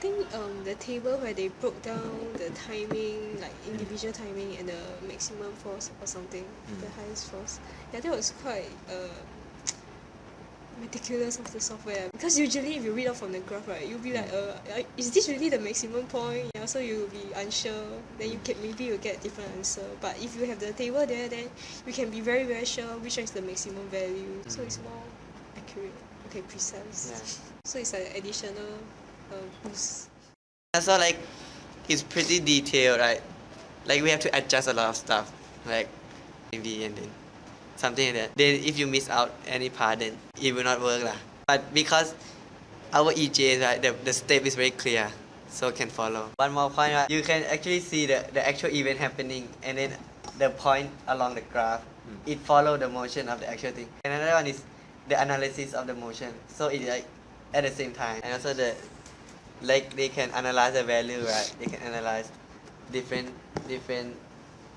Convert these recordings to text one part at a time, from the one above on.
think um the table where they broke down the timing like individual timing and the maximum force or something the highest force ya that was quite uh ridiculous of the software. Because usually if you read off from the graph right you'll be like uh uh, is this really the maximum point? Ya so you'll be unsure. Then you can maybe you'll get different answer. But if you have the table there then you can be very very sure which one is the maximum value. So it's more accurate okay precise. Yeah. so it's an additional And so like it's pretty detailed, right? Like we have to adjust a lot of stuff, like maybe and then something like that. Then if you miss out any part, then it will not work lah. But because our EJ, right, the, the step is very clear, so can follow. One more point, right? You can actually see the, the actual event happening, and then the point along the graph, hmm. it follow the motion of the actual thing. And another one is the analysis of the motion. So it like at the same time, and also the like they can analyze the value, right? They can analyze different different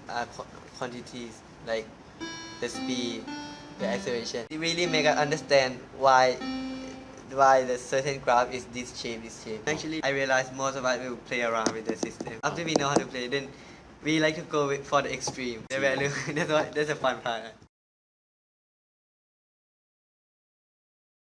uh, qu- quantities like the speed, the acceleration. It really make us understand why why the certain graph is this shape, this shape. Actually, I realized most of us will play around with the system. After we know how to play, then we like to go for the extreme, the value. that's what that's the fun part.